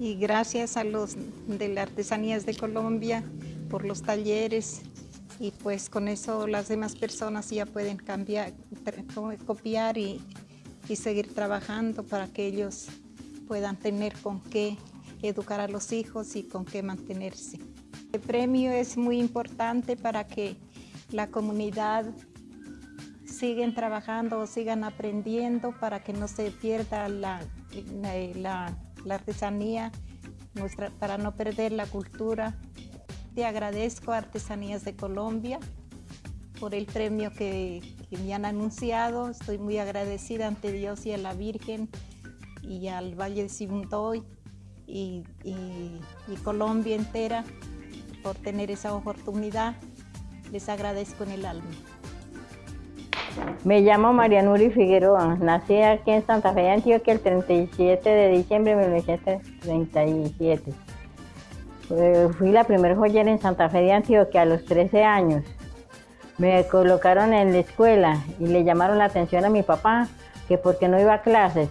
y gracias a los de las Artesanías de Colombia por los talleres y pues con eso las demás personas ya pueden cambiar, copiar y, y seguir trabajando para que ellos puedan tener con qué educar a los hijos y con qué mantenerse. El premio es muy importante para que la comunidad sigan trabajando o sigan aprendiendo para que no se pierda la, la artesanía, nuestra, para no perder la cultura. Te agradezco a Artesanías de Colombia por el premio que, me han anunciado. Estoy muy agradecida ante Dios y a la Virgen y al Valle de Sibundoy y, y Colombia entera por tener esa oportunidad. Les agradezco en el alma. Me llamo María Nuri Figueroa, nací aquí en Santa Fe Antioquia el 37 de diciembre de 1937. Fui la primera joyera en Santa Fe de Antioquia a los 13 años. Me colocaron en la escuela y le llamaron la atención a mi papá que porque no iba a clases.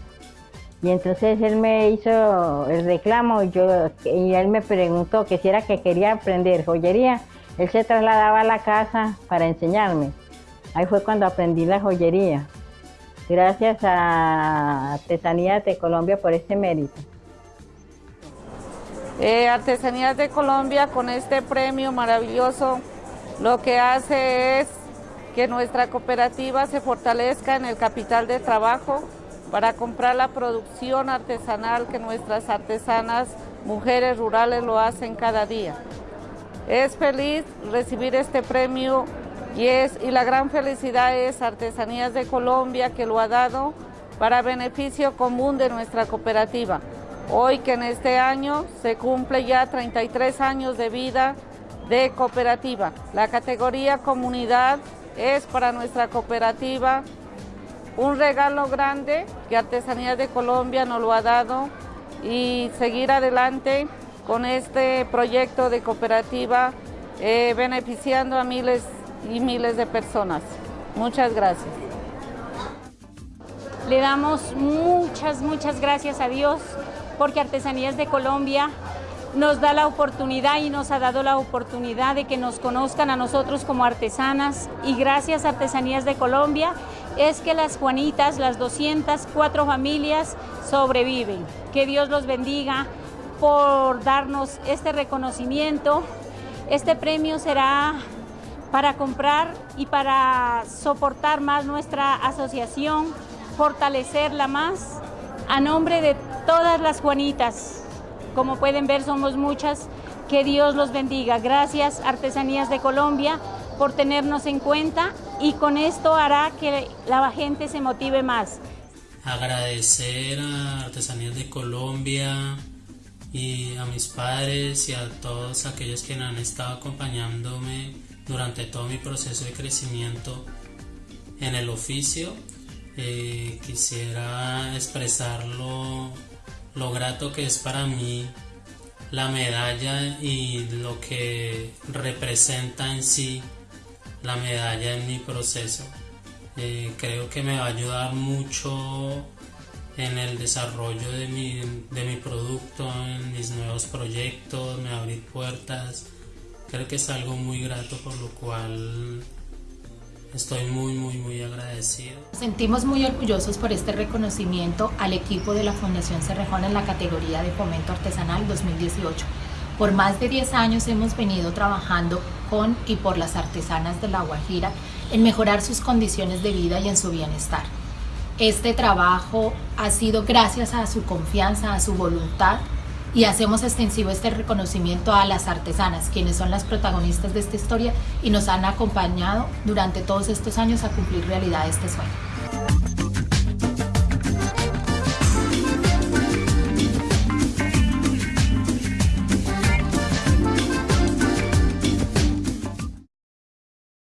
Y entonces él me hizo el reclamo y, yo, y él me preguntó que si era que quería aprender joyería. Él se trasladaba a la casa para enseñarme. Ahí fue cuando aprendí la joyería. Gracias a Artesanías de Colombia por este mérito. Eh, Artesanías de Colombia con este premio maravilloso lo que hace es que nuestra cooperativa se fortalezca en el capital de trabajo para comprar la producción artesanal que nuestras artesanas, mujeres rurales lo hacen cada día. Es feliz recibir este premio y, es, y la gran felicidad es Artesanías de Colombia que lo ha dado para beneficio común de nuestra cooperativa. Hoy que en este año se cumple ya 33 años de vida de cooperativa. La categoría comunidad es para nuestra cooperativa un regalo grande que Artesanías de Colombia nos lo ha dado y seguir adelante con este proyecto de cooperativa eh, beneficiando a miles y miles de personas. Muchas gracias. Le damos muchas, muchas gracias a Dios porque Artesanías de Colombia nos da la oportunidad y nos ha dado la oportunidad de que nos conozcan a nosotros como artesanas y gracias a Artesanías de Colombia es que las Juanitas, las 204 familias sobreviven. Que Dios los bendiga por darnos este reconocimiento. Este premio será para comprar y para soportar más nuestra asociación, fortalecerla más, a nombre de todas las Juanitas. Como pueden ver, somos muchas. Que Dios los bendiga. Gracias, Artesanías de Colombia, por tenernos en cuenta y con esto hará que la gente se motive más. Agradecer a Artesanías de Colombia y a mis padres y a todos aquellos que han estado acompañándome durante todo mi proceso de crecimiento en el oficio. Eh, quisiera expresar lo, lo grato que es para mí la medalla y lo que representa en sí la medalla en mi proceso. Eh, creo que me va a ayudar mucho en el desarrollo de mi, de mi producto, en mis nuevos proyectos, me va a abrir puertas Creo que es algo muy grato por lo cual estoy muy, muy, muy agradecido. Sentimos muy orgullosos por este reconocimiento al equipo de la Fundación Cerrejón en la categoría de Fomento Artesanal 2018. Por más de 10 años hemos venido trabajando con y por las artesanas de La Guajira en mejorar sus condiciones de vida y en su bienestar. Este trabajo ha sido gracias a su confianza, a su voluntad y hacemos extensivo este reconocimiento a las artesanas, quienes son las protagonistas de esta historia y nos han acompañado durante todos estos años a cumplir realidad este sueño.